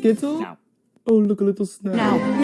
Skittle? No. Oh, look, a little snack. No. No.